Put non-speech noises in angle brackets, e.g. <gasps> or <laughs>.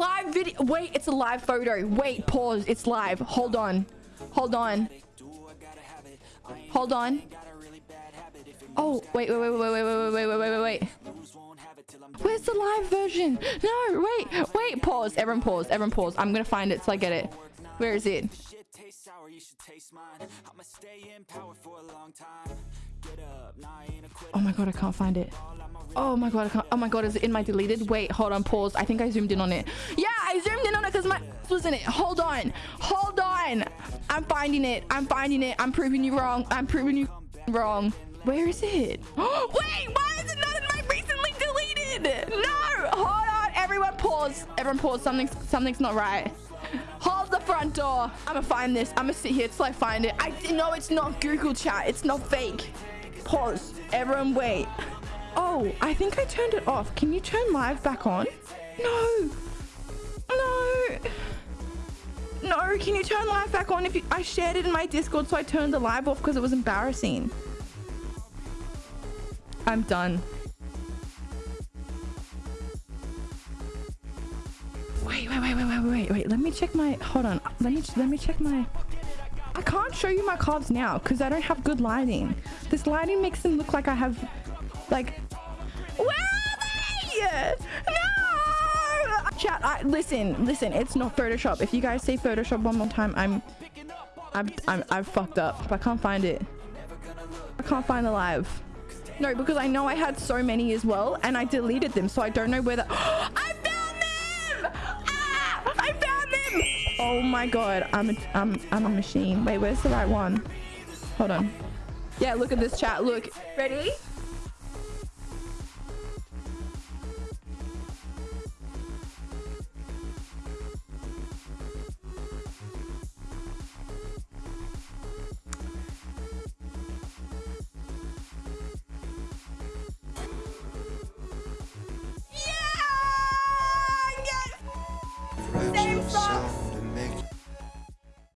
live video. Wait, it's a live photo. Wait, pause. It's live. Hold on. Hold on. Hold on. Oh, wait, wait, wait, wait, wait, wait, wait, wait, wait, wait. Where's the live version? No, wait, wait, pause. Everyone pause. Everyone pause. I'm gonna find it so I get it. Where is it? Oh my god, I can't find it. Oh my god. Oh my god, is it in my deleted? Wait, hold on, pause. I think I zoomed in on it. Yeah, I zoomed in on it because my was in it. Hold on. Hold on. I'm finding it. I'm finding it. I'm proving you wrong. I'm proving you wrong. Where is it? <gasps> Wait, why is it not in my recently deleted? No, hold on. Everyone pause. Everyone pause. Something's, something's not right. Hold the front door. I'm gonna find this. I'm gonna sit here till I find it. I know it's not Google chat. It's not fake. Pause. Everyone wait. <laughs> Oh, I think I turned it off. Can you turn live back on? No. No. No, can you turn live back on? If you, I shared it in my Discord, so I turned the live off because it was embarrassing. I'm done. Wait, wait, wait, wait, wait, wait, wait. Let me check my. Hold on. Let me let me check my. I can't show you my cards now because I don't have good lighting. This lighting makes them look like I have, like. Where are they? No! Chat. I, listen, listen. It's not Photoshop. If you guys say Photoshop one more time, I'm, I'm, I'm, I've fucked up. I can't find it. I can't find the live. No, because I know I had so many as well, and I deleted them, so I don't know whether. <gasps> I found them! Ah! I found them! Oh my god, I'm a, I'm, I'm a machine. Wait, where's the right one? Hold on. Yeah, look at this chat. Look. Ready? myself.